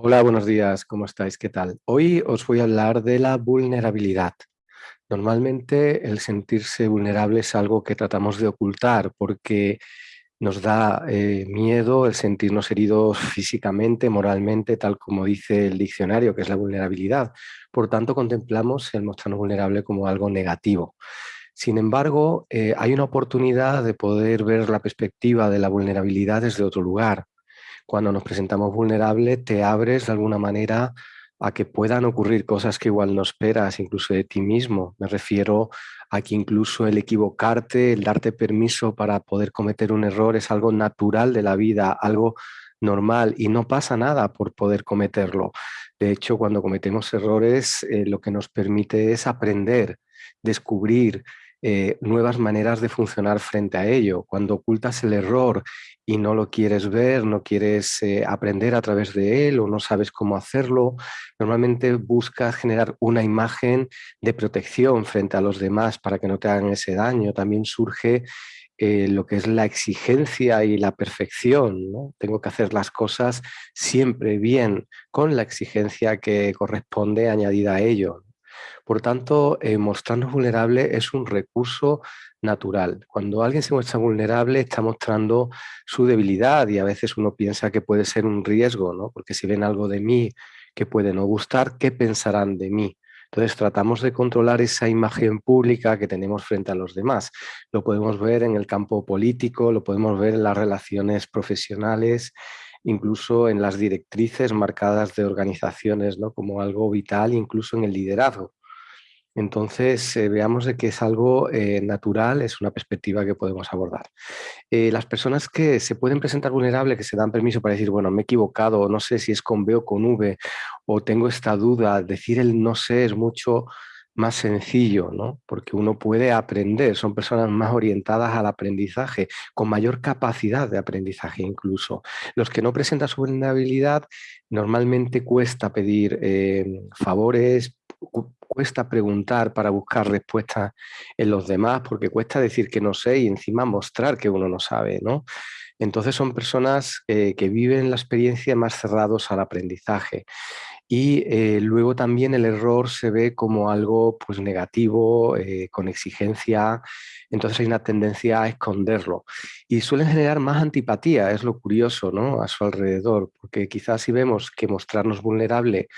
Hola, buenos días, ¿cómo estáis? ¿Qué tal? Hoy os voy a hablar de la vulnerabilidad. Normalmente el sentirse vulnerable es algo que tratamos de ocultar porque nos da eh, miedo el sentirnos heridos físicamente, moralmente, tal como dice el diccionario, que es la vulnerabilidad. Por tanto, contemplamos el mostrarnos vulnerable como algo negativo. Sin embargo, eh, hay una oportunidad de poder ver la perspectiva de la vulnerabilidad desde otro lugar cuando nos presentamos vulnerables, te abres de alguna manera a que puedan ocurrir cosas que igual no esperas, incluso de ti mismo. Me refiero a que incluso el equivocarte, el darte permiso para poder cometer un error es algo natural de la vida, algo normal y no pasa nada por poder cometerlo. De hecho, cuando cometemos errores, eh, lo que nos permite es aprender, descubrir, eh, nuevas maneras de funcionar frente a ello. Cuando ocultas el error y no lo quieres ver, no quieres eh, aprender a través de él o no sabes cómo hacerlo, normalmente buscas generar una imagen de protección frente a los demás para que no te hagan ese daño. También surge eh, lo que es la exigencia y la perfección. Tengo que hacer las cosas siempre bien, con la exigencia que corresponde añadida a ello. Por tanto, eh, mostrarnos vulnerable es un recurso natural. Cuando alguien se muestra vulnerable está mostrando su debilidad y a veces uno piensa que puede ser un riesgo, ¿no? porque si ven algo de mí que puede no gustar, ¿qué pensarán de mí? Entonces tratamos de controlar esa imagen pública que tenemos frente a los demás. Lo podemos ver en el campo político, lo podemos ver en las relaciones profesionales, incluso en las directrices marcadas de organizaciones ¿no? como algo vital, incluso en el liderazgo. Entonces, eh, veamos de que es algo eh, natural, es una perspectiva que podemos abordar. Eh, las personas que se pueden presentar vulnerables, que se dan permiso para decir, bueno, me he equivocado, no sé si es con B o con V, o tengo esta duda, decir el no sé es mucho más sencillo, ¿no? porque uno puede aprender, son personas más orientadas al aprendizaje, con mayor capacidad de aprendizaje incluso. Los que no presentan su vulnerabilidad, normalmente cuesta pedir favores, cuesta preguntar para buscar respuestas en los demás, porque cuesta decir que no sé y encima mostrar que uno no sabe, ¿no? Entonces son personas eh, que viven la experiencia más cerrados al aprendizaje. Y eh, luego también el error se ve como algo pues, negativo, eh, con exigencia, entonces hay una tendencia a esconderlo. Y suelen generar más antipatía, es lo curioso ¿no? a su alrededor, porque quizás si vemos que mostrarnos vulnerable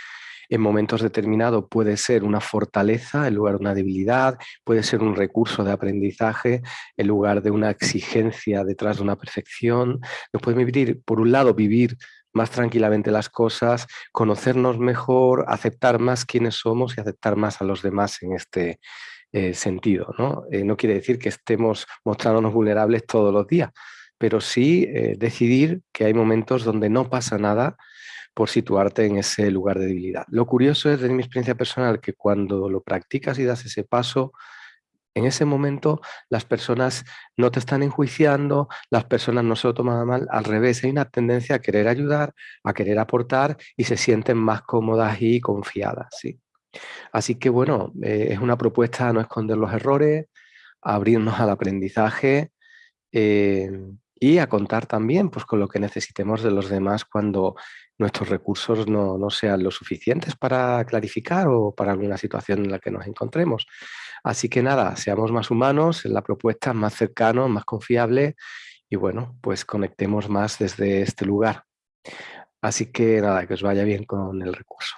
en momentos determinados puede ser una fortaleza en lugar de una debilidad, puede ser un recurso de aprendizaje en lugar de una exigencia detrás de una perfección. Nos puede vivir, por un lado, vivir más tranquilamente las cosas, conocernos mejor, aceptar más quiénes somos y aceptar más a los demás en este eh, sentido. ¿no? Eh, no quiere decir que estemos mostrándonos vulnerables todos los días, pero sí eh, decidir que hay momentos donde no pasa nada por situarte en ese lugar de debilidad. Lo curioso es, de mi experiencia personal, que cuando lo practicas y das ese paso, en ese momento las personas no te están enjuiciando, las personas no se lo toman mal, al revés, hay una tendencia a querer ayudar, a querer aportar y se sienten más cómodas y confiadas. ¿sí? Así que bueno, eh, es una propuesta a no esconder los errores, a abrirnos al aprendizaje eh, y a contar también pues, con lo que necesitemos de los demás cuando nuestros recursos no, no, sean lo suficientes para clarificar o para alguna situación en la que nos encontremos. Así que nada, seamos más humanos, en la propuesta más cercano, más confiable y bueno, pues conectemos más desde este lugar. Así que nada, que os vaya bien con el recurso.